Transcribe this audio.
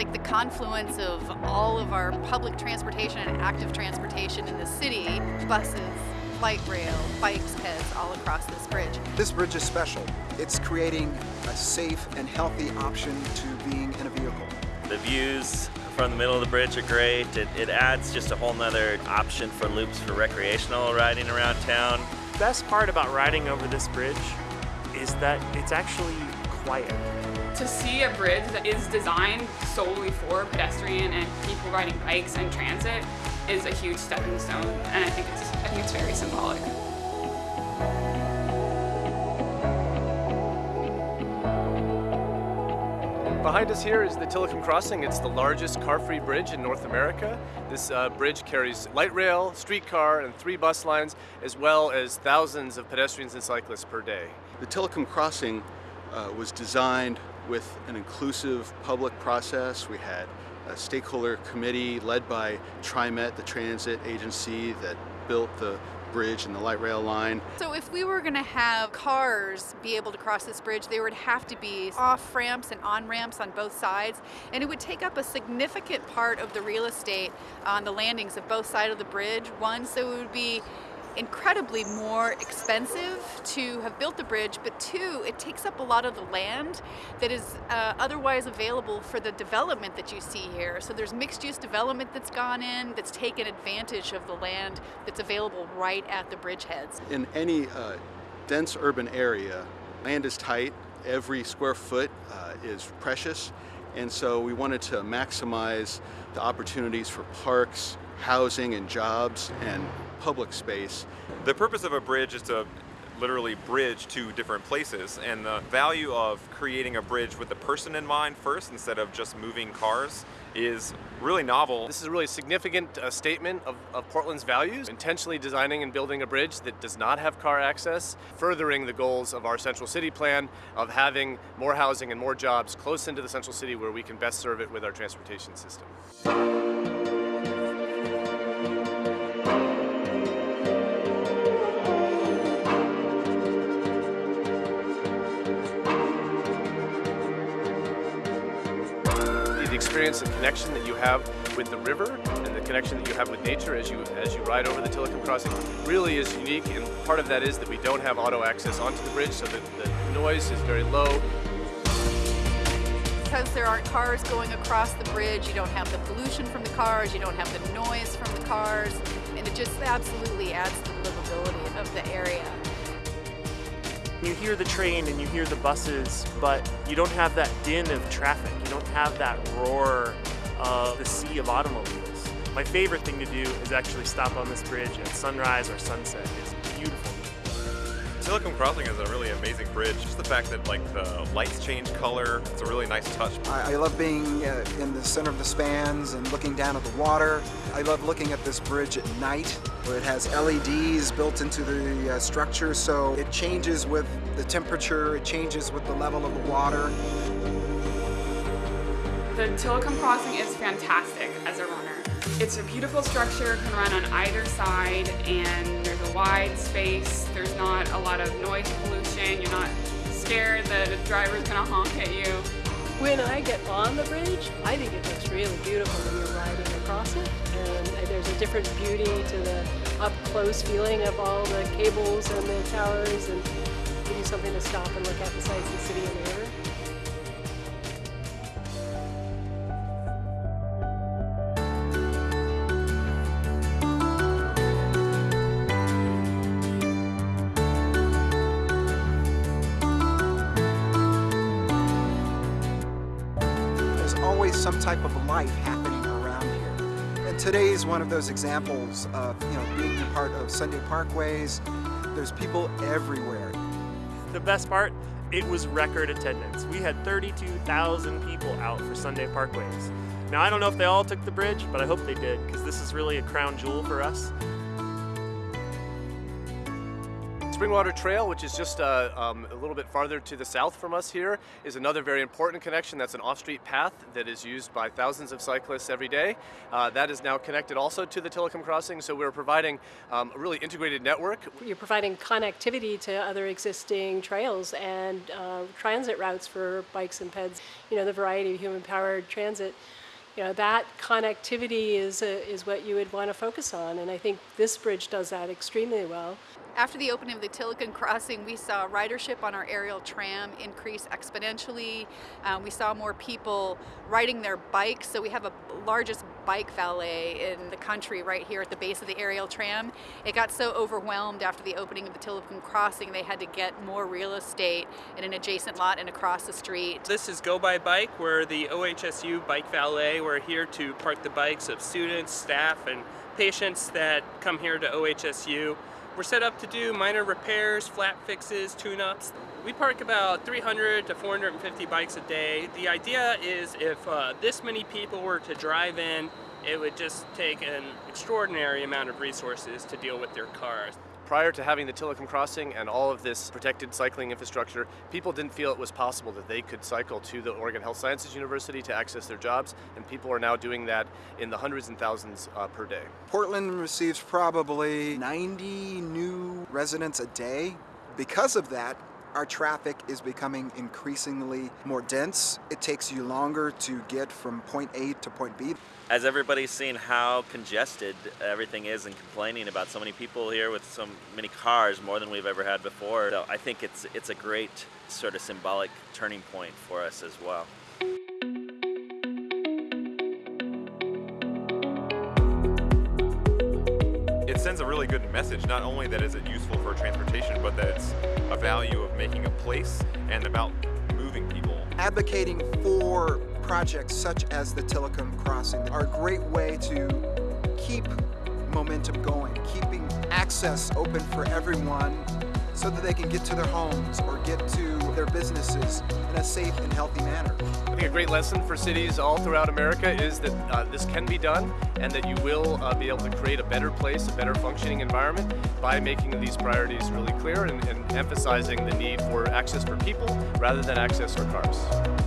like the confluence of all of our public transportation and active transportation in the city, buses, light rail, bikes, peds all across this bridge. This bridge is special. It's creating a safe and healthy option to being in a vehicle. The views from the middle of the bridge are great. It, it adds just a whole nother option for loops for recreational riding around town. The Best part about riding over this bridge is that it's actually quiet. To see a bridge that is designed solely for pedestrian and people riding bikes and transit is a huge stepping stone, and I think it's, I think it's very symbolic. Behind us here is the Tilikum Crossing. It's the largest car-free bridge in North America. This uh, bridge carries light rail, streetcar, and three bus lines, as well as thousands of pedestrians and cyclists per day. The Tilikum Crossing uh, was designed with an inclusive public process. We had a stakeholder committee led by TriMet, the transit agency that built the bridge and the light rail line. So if we were going to have cars be able to cross this bridge, there would have to be off ramps and on ramps on both sides, and it would take up a significant part of the real estate on the landings of both sides of the bridge. One, so it would be incredibly more expensive to have built the bridge, but two, it takes up a lot of the land that is uh, otherwise available for the development that you see here. So there's mixed use development that's gone in that's taken advantage of the land that's available right at the bridgeheads. In any uh, dense urban area, land is tight, every square foot uh, is precious, and so we wanted to maximize the opportunities for parks, housing and jobs, and public space. The purpose of a bridge is to literally bridge to different places and the value of creating a bridge with the person in mind first instead of just moving cars is really novel. This is a really significant uh, statement of, of, Portland's values, intentionally designing and building a bridge that does not have car access, furthering the goals of our central city plan of having more housing and more jobs close into the central city where we can best serve it with our transportation system. Experience and connection that you have with the river and the connection that you have with nature as you as you ride over the Tilikum Crossing really is unique and part of that is that we don't have auto access onto the bridge so that the noise is very low. Because there aren't cars going across the bridge, you don't have the pollution from the cars, you don't have the noise from the cars, and it just absolutely adds to the livability of the area. You hear the train and you hear the buses, but you don't have that din of traffic. You don't have that roar of the sea of automobiles. My favorite thing to do is actually stop on this bridge at sunrise or sunset. It's beautiful. Crossing is a really amazing bridge. Just the fact that like the lights change color, it's a really nice touch. I, I love being uh, in the center of the spans and looking down at the water. I love looking at this bridge at night where it has LEDs built into the uh, structure so it changes with the temperature, it changes with the level of the water. The Tilikum Crossing is fantastic as a runner. It's a beautiful structure, can run on either side, and there's a wide space. There's not a lot of noise pollution. You're not scared that a driver's gonna honk at you. When I get on the bridge, I think it looks really beautiful when you're riding across it. And there's a different beauty to the up-close feeling of all the cables and the towers and give you something to stop and look at besides the city and the river. Some type of life happening around here. And today is one of those examples of, you know, being a part of Sunday Parkways. There's people everywhere. The best part, it was record attendance. We had 32,000 people out for Sunday Parkways. Now, I don't know if they all took the bridge, but I hope they did, because this is really a crown jewel for us. Springwater Trail, which is just uh, um, a little bit farther to the south from us here, is another very important connection. That's an off-street path that is used by thousands of cyclists every day. Uh, that is now connected also to the Tilikum Crossing, so we're providing um, a really integrated network. You're providing connectivity to other existing trails and uh, transit routes for bikes and peds. You know, the variety of human-powered transit you know, that connectivity is, a, is what you would want to focus on, and I think this bridge does that extremely well. After the opening of the Tilikum Crossing, we saw ridership on our aerial tram increase exponentially. Um, we saw more people riding their bikes, so we have a largest bike valet in the country right here at the base of the aerial tram. It got so overwhelmed after the opening of the Tilikum Crossing, they had to get more real estate in an adjacent lot and across the street. This is Go By Bike. We're the OHSU Bike Valet. We're here to park the bikes of students, staff, and patients that come here to OHSU. We're set up to do minor repairs, flat fixes, tune-ups. We park about 300 to 450 bikes a day. The idea is if uh, this many people were to drive in, it would just take an extraordinary amount of resources to deal with their cars. Prior to having the Tilikum Crossing and all of this protected cycling infrastructure, people didn't feel it was possible that they could cycle to the Oregon Health Sciences University to access their jobs, and people are now doing that in the hundreds and thousands uh, per day. Portland receives probably 90 new residents a day. Because of that, our traffic is becoming increasingly more dense. It takes you longer to get from point A to point B. As everybody's seen how congested everything is and complaining about so many people here with so many cars, more than we've ever had before. So I think it's, it's a great sort of symbolic turning point for us as well. Sends a really good message, not only that is it useful for transportation, but that it's a value of making a place and about moving people. Advocating for projects such as the Tilikum Crossing are a great way to keep momentum going, keeping access open for everyone so that they can get to their homes or get to their businesses in a safe and healthy manner. I think a great lesson for cities all throughout America is that uh, this can be done and that you will uh, be able to create a better place, a better functioning environment by making these priorities really clear and, and emphasizing the need for access for people rather than access for cars.